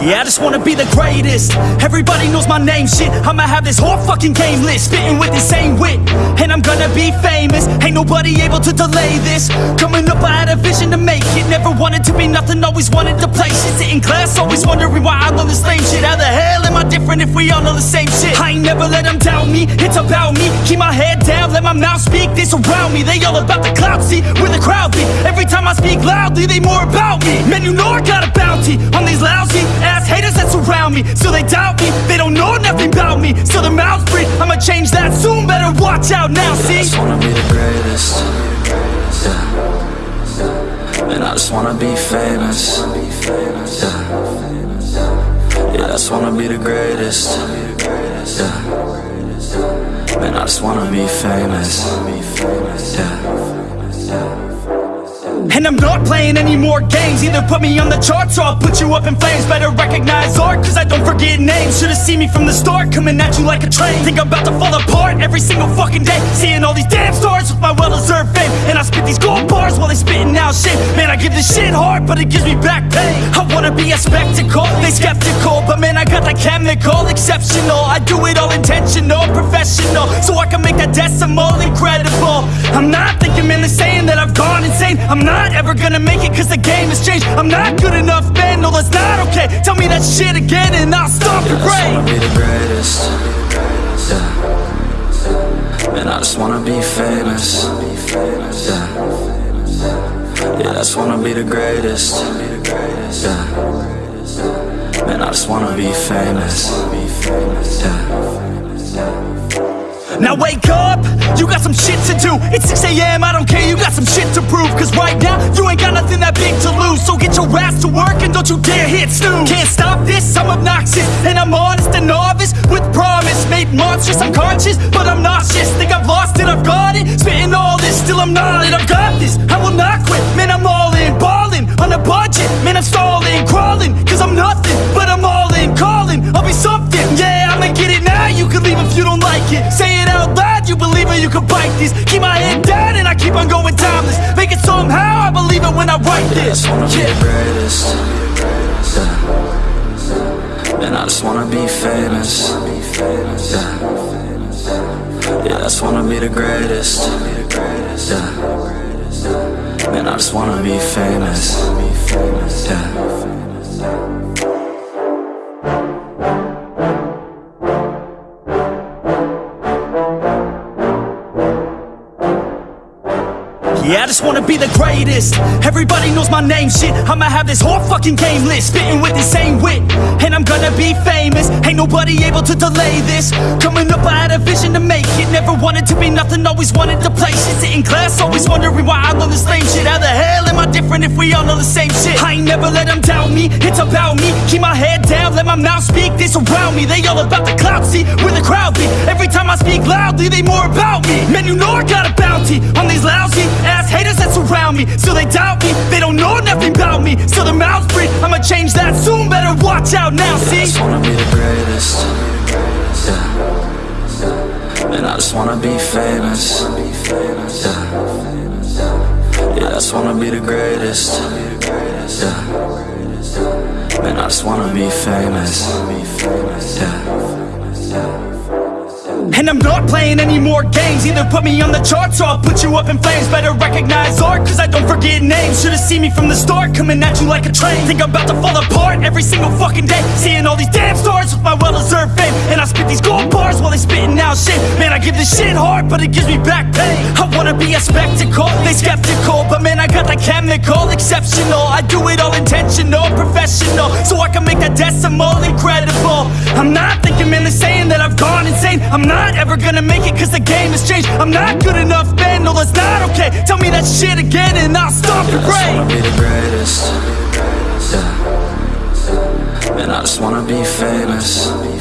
Yeah, I just wanna be the greatest. Everybody knows my name, shit. I'ma have this whole fucking game list, spitting with insane wit. And I'm gonna be famous. Ain't nobody able to delay this. Coming up, I had a vision to make it. Never wanted to be nothing, always wanted to play shit. Sit in class, always wondering why I love this lame shit. How the hell am I different if we all know the same shit? I ain't never let them doubt me, it's about me. Keep my head down, let my mouth speak. They surround me, they all about the clout, see where the crowd be. Every time I speak loudly, they more about me. Man, you know I got a bounty on haters that surround me. Still they doubt me, they don't know nothing about me. Still their mouths breathe, I'ma change that soon. Better watch out now, see? I just wanna be the greatest. Yeah. And I just wanna be famous. Yeah. Yeah, I just wanna be the greatest. Yeah. Man, I just wanna be famous. Yeah. And I'm not playing any more games. Either put me on the charts or I'll put you up in flames. Better recognize art cause I don't forget names. Should've seen me from the start coming at you like a train. Think I'm about to fall apart every single fucking day. Seeing all these damn stars with my well-deserved fame. And I spit these gold bars while they spitting out shit. Man I give this shit hard but it gives me back pain. I wanna be a spectacle, they skeptical But man I got that chemical, exceptional. I do it all intentional, I'm not ever gonna make it cause the game has changed I'm not good enough man, no that's not okay Tell me that shit again and I'll stop your I just wanna be the greatest. Yeah. And I just wanna be famous. Yeah. Yeah, I just wanna be the greatest. Yeah. Man, I just wanna be famous. Yeah. Now wake up, you got some shit to do It's 6am, I don't care, you got some shit to So get your ass to work and don't you dare hit snooze. Can't stop this, I'm obnoxious. And I'm honest and novice with promise. Made monstrous, I'm conscious, but I'm nauseous. Think I've lost it, I've got it. Spitting all this, still I'm not it. I've got this, I will not quit. Man, I'm all in, balling on a budget. Man, I'm stalling, crawling Cause I'm nothing, but I'm all in. Calling, I'll be something. Yeah, I'ma get it now, you can leave if you don't like it. Say it out loud, you believe it, you can bite this. Keep my head down and I keep on going timeless. Make it somehow, I it when I write I this just wanna be the greatest. Yeah. And I just wanna be famous. Yeah. Yeah, I just wanna be the greatest. Yeah. Man, I just wanna be famous. Yeah. Yeah, I just wanna be the greatest. Everybody knows my name, shit. I'ma have this whole fucking game list, spitting with insane wit. And I'm gonna be famous. Ain't nobody able to delay this. Coming up, I had a vision to make it. Never wanted to be nothing, always wanted to play shit. Sit in class, always wondering why I love this lame shit. How the hell am I different if we all know the same shit? I ain't never let them doubt me, it's about me. Keep my head down, let my mouth speak. They surround me, they all about the clout, see where the crowd be. Every time I speak loudly, they more about me. Man, you know I got a bounty me. Still they doubt me, they don't know nothing about me. Still their mouths breathe, I'ma change that soon. Better watch out now, see I just wanna be the greatest. Yeah. And I just wanna be famous. Yeah. Yeah, I just wanna be the greatest. Yeah. Man, I just wanna be famous. Yeah. And I'm not playing any more games. Either put me on the charts or I'll put you up in flames. Better recognize art cause I don't forget names. Should've seen me from the start coming at you like a train. Think I'm about to fall apart every single fucking day. Seeing all these damn stars with my well-deserved fame. And I spit these gold bars while they spitting out shit. Man I give this shit hard but it gives me back pain. I wanna be a spectacle, they skeptical. But man I got that chemical, exceptional. I do it all intentional, professional. So I can make that decimal incredible. I'm not thinking man gone insane I'm not ever gonna make it cause the game has changed I'm not good enough man, no that's not okay Tell me that shit again and I'll stop your I just wanna be the greatest. Yeah. And I just wanna be famous.